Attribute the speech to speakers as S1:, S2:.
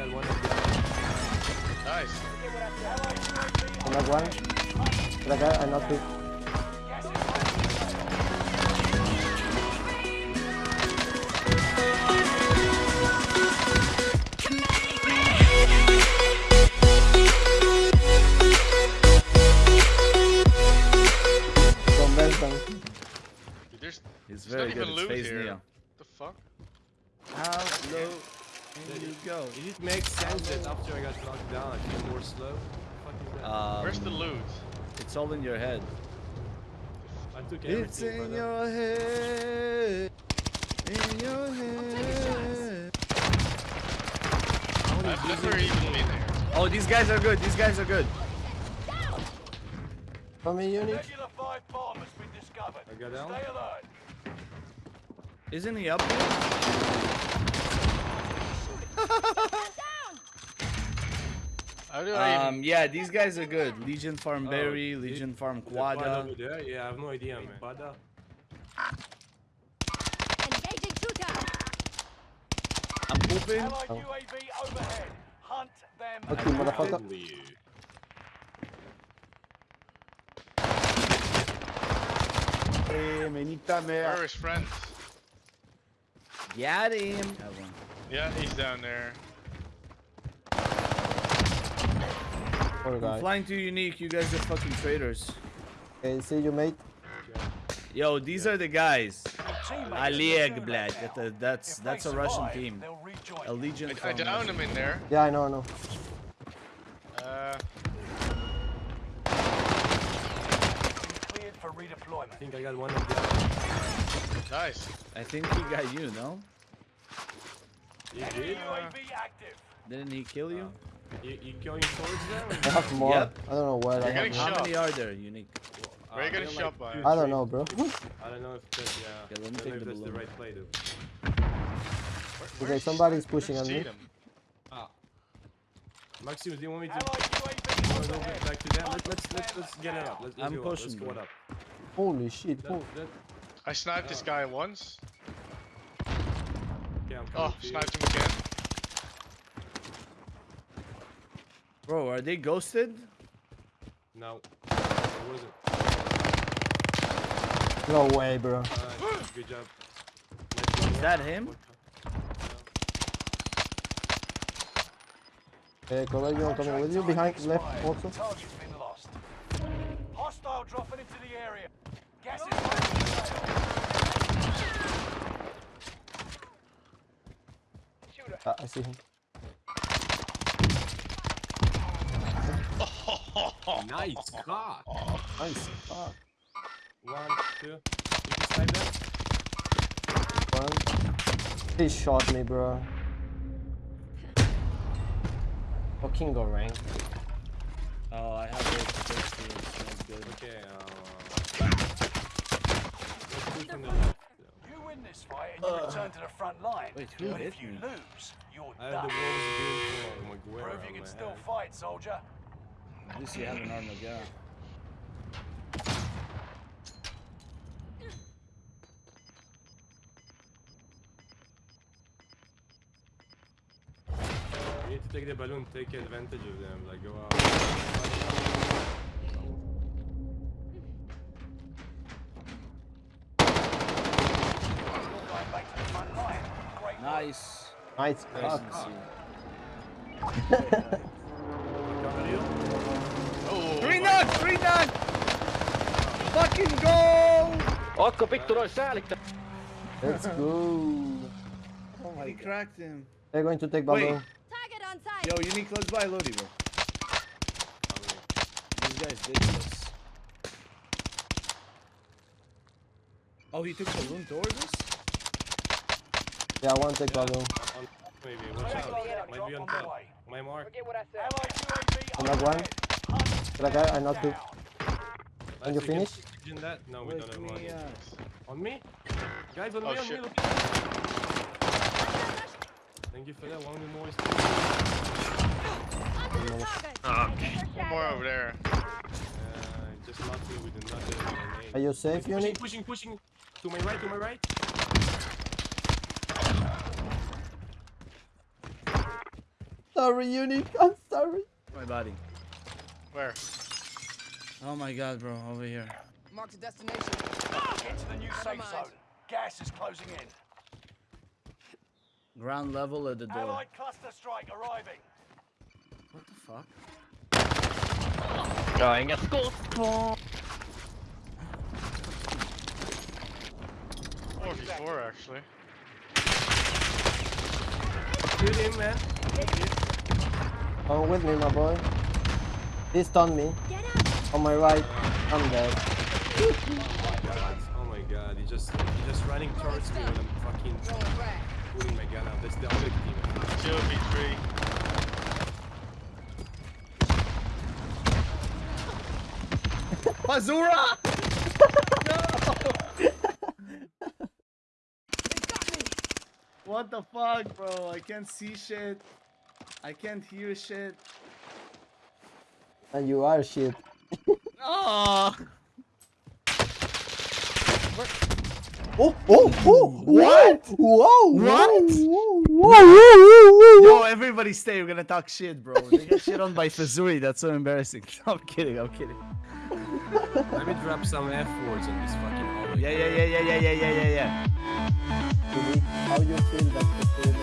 S1: got one.
S2: Nice.
S3: I knock one. That guy, I knock two. From Westbank.
S2: Dude, there's,
S4: He's very good.
S2: even
S4: It's phase
S2: here.
S4: Neo.
S2: The fuck?
S4: How low can you go?
S1: It just makes sense that after I got knocked down, I feel more slow. What the fuck is that?
S4: Um,
S2: Where's the loot?
S4: It's all in your head.
S1: I took
S4: It's
S1: everything.
S4: in
S1: brother.
S4: your head. In your head.
S2: I've never even been there.
S4: Oh, these guys are good. These guys are good.
S3: From me, unit.
S5: Regular 5 bomb has discovered.
S1: I got down.
S5: Stay alert.
S4: Isn't he up here?
S2: How do I
S4: Um, yeah, these guys are good. Legion Farm
S1: Oh,
S4: Berry,
S1: the-
S4: Legion Farm
S1: The quad
S4: Quada.
S1: over? Yeah, I have no idea, man. Quada?
S6: Engaging shooter.
S4: I'm pooping.
S5: Allied UAV overhead. Hunt them.
S3: Fuck you, motherfucker.
S4: Hey, manita
S2: even... Where are
S4: mea.
S2: his friends?
S4: Got him. Have one.
S2: Yeah, he's down there.
S3: Poor
S4: I'm
S3: guy.
S4: flying too unique. You guys are fucking traitors.
S3: Okay, see you, mate.
S4: Yo, these are the guys.
S5: Teammates
S4: Alieg Blad.
S5: now.
S4: That- That's that's a Russian team.
S5: They'll.
S4: A Legion
S2: I, I
S4: from
S2: downed him in there.
S3: Yeah, I know, I know.
S2: Uh,
S5: Cleared for
S1: I think I got one of them.
S2: nice.
S4: I think he got you, no?
S1: You
S5: Enemy
S1: did?
S5: UAV active.
S4: Didn't he kill you?
S1: You, you going towards them?
S3: I have more.
S4: Yep.
S3: I don't know where I
S2: You're
S3: have
S2: getting
S3: more.
S4: How
S2: shot.
S4: many are there, unique?
S2: Where you
S1: Uh,
S2: getting
S1: they're
S2: shot by?
S3: I don't know, bro.
S1: I don't know if that's, yeah.
S4: Okay, let me take the
S1: that's the right play, though.
S2: Where-
S3: Okay, somebody's pushing on me.
S2: Tatum?
S1: Ah. Maximus, do you want me to
S5: Allied
S1: go
S5: UAV
S1: over
S5: overhead.
S1: back to them? Let's, let's, let's, let's get it up. Let's, let's
S4: I'm
S1: go. Let's
S4: pushing,
S1: go up.
S3: Holy shit.
S1: That,
S3: Oh,
S1: that,
S2: I sniped this guy once.
S1: Okay, I'm coming
S2: Oh,
S1: to
S2: sniped him again.
S4: Bro, are they ghosted?
S1: No. It
S3: no way, bro.
S1: Uh, good job.
S4: Is that him?
S3: Okay, collect you, I'm coming with you. Behind, left also.
S5: Target's been lost. Hostile dropping into the area. Gas is moving.
S3: Ah, I see him.
S1: Nice God.
S3: Nice. Fuck.
S1: One, two. You can snipe that?
S3: One. He shot me, bro. Fucking go rank.
S4: Oh, I have those first teams. That's good.
S1: Okay, uh... Let's do from the left.
S5: You win this fight and you return to the front line.
S4: Wait, who
S5: but if you
S4: me?
S5: lose, you're
S1: I have the
S5: done.
S1: wolves beautiful Maguire
S5: Prove you can still
S1: hand.
S5: fight, soldier.
S4: At least you have an Armageddon.
S1: You need to take the balloon, take advantage of them, like go out.
S5: Going back to the front line. Great work.
S4: Nice.
S3: Nice.
S4: Nice
S3: Fuck.
S4: and see.
S2: Oh,
S4: Three
S2: my-
S4: Three knock! Fucking go!
S7: Ootko vittu noin säälittää?
S3: Let's go.
S4: Oh my, he cracked him.
S3: They're going to take
S4: Wait.
S6: Target on site.
S4: Yo, unique, let's buy Lodi, bro. These guys did this. Oh, he took balloon towards us?
S3: Yeah, one take balloon.
S1: On, maybe, watch out. Might be on top. My mark.
S7: Forget what I said.
S3: Another one.
S5: overhead. Hunt
S3: That I
S5: them
S3: knocked two.
S5: down.
S3: And you
S1: Last
S3: finish?
S1: second, in that? No, we
S4: Wake
S1: don't have
S4: me
S1: money.
S4: up.
S1: On me? Guys, on
S2: Oh,
S1: me, on
S2: shit.
S1: me. Look. Thank you for that. One more. is-
S6: Onto the target.
S2: One more over there.
S1: Uh, just knocked me with another grenade.
S3: Are you safe,
S1: pushing,
S3: unit?
S1: pushing, pushing. To my right, to my right.
S3: Sorry, Unique. I'm sorry.
S4: My body.
S2: Where?
S4: Oh my god, bro. Over here.
S6: Marked a destination.
S5: Get to the new safe zone. Gas is closing in.
S4: Ground level at the door.
S5: Allied cluster strike arriving.
S4: What the fuck?
S8: Ja, inga skott.
S2: 4v4 actually.
S1: Shoot him, man.
S3: Come with me, my boy. He stunned me. On my right. I'm dead.
S1: Oh my God, oh my god, he just he just running towards me when I'm fucking
S6: Throwing
S1: pulling my gun out. That's the other team.
S2: 2v3.
S4: Mazura! What the fuck, bro? I can't see shit. I can't hear shit.
S3: And you are shit.
S4: Oh!
S3: Oh, oh, oh!
S4: What?
S3: Whoa!
S4: What?
S3: Whoa! Whoa! Whoa!
S4: Yo, everybody stay. We're gonna talk shit, bro. They get shit on by Fazuri. That's so embarrassing. I'm kidding. I'm kidding.
S1: Let me drop some F words on this fucking hallway.
S4: Yeah, yeah, yeah, yeah, yeah, yeah, yeah, yeah, yeah.
S3: How you feel that the